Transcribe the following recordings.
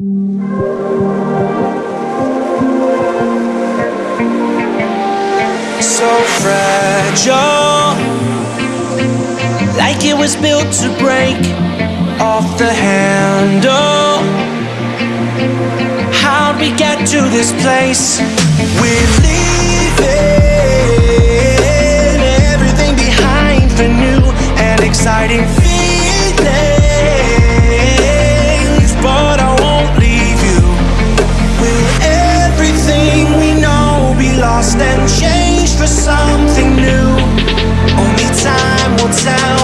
So fragile, like it was built to break off the handle. How'd we get to this place? We're leaving everything behind for new and exciting for something new? Only time will tell,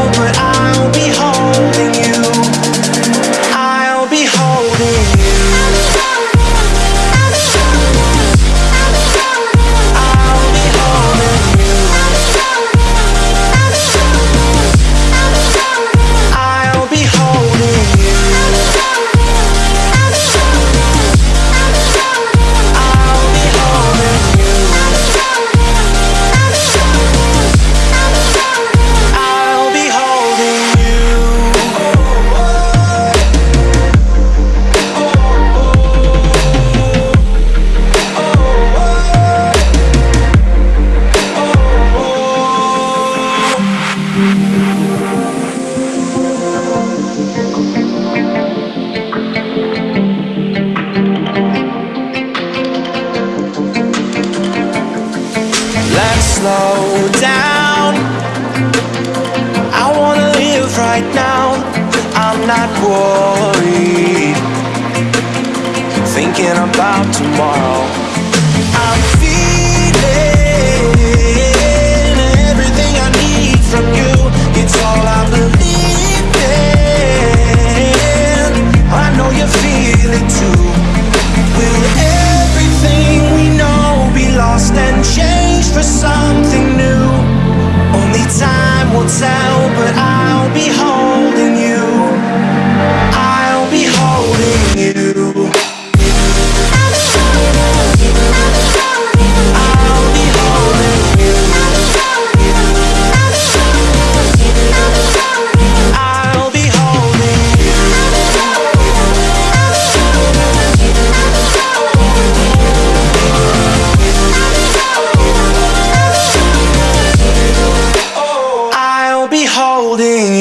slow down. I wanna live right now. I'm not worried. Thinking about tomorrow. holding